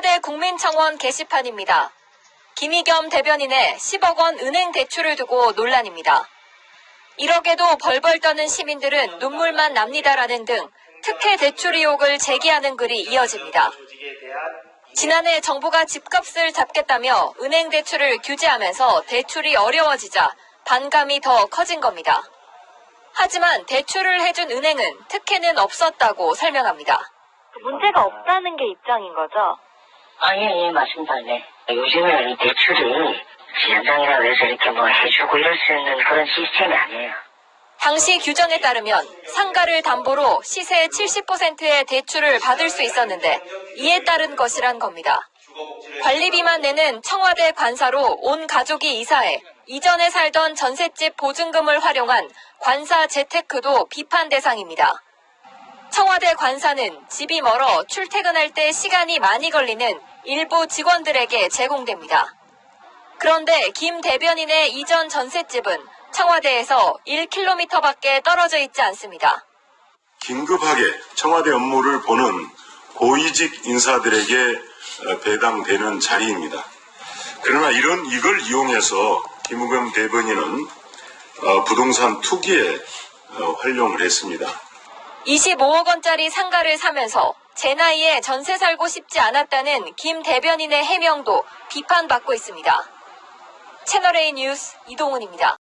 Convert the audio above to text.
청와대 국민청원 게시판입니다. 김희겸 대변인의 10억 원 은행 대출을 두고 논란입니다. 1억에도 벌벌 떠는 시민들은 눈물만 납니다라는 등 특혜 대출 의혹을 제기하는 글이 이어집니다. 지난해 정부가 집값을 잡겠다며 은행 대출을 규제하면서 대출이 어려워지자 반감이 더 커진 겁니다. 하지만 대출을 해준 은행은 특혜는 없었다고 설명합니다. 문제가 없다는 게 입장인 거죠? 아, 예, 예, 맞습니다. 네. 요즘에는 이 대출이 지연장이라고 해서 이렇게 뭐 해주고 이럴 수 있는 그런 시스템이 아니에요. 당시 규정에 따르면 상가를 담보로 시세 70%의 대출을 받을 수 있었는데 이에 따른 것이란 겁니다. 관리비만 내는 청와대 관사로 온 가족이 이사해 이전에 살던 전셋집 보증금을 활용한 관사 재테크도 비판 대상입니다. 청와대 관사는 집이 멀어 출퇴근할 때 시간이 많이 걸리는 일부 직원들에게 제공됩니다. 그런데 김 대변인의 이전 전셋집은 청와대에서 1km밖에 떨어져 있지 않습니다. 긴급하게 청와대 업무를 보는 고위직 인사들에게 어, 배당되는 자리입니다. 그러나 이런 이걸 이용해서 김우겸 대변인은 어, 부동산 투기에 어, 활용을 했습니다. 25억 원짜리 상가를 사면서 제 나이에 전세 살고 싶지 않았다는 김 대변인의 해명도 비판받고 있습니다. 채널A 뉴스 이동훈입니다.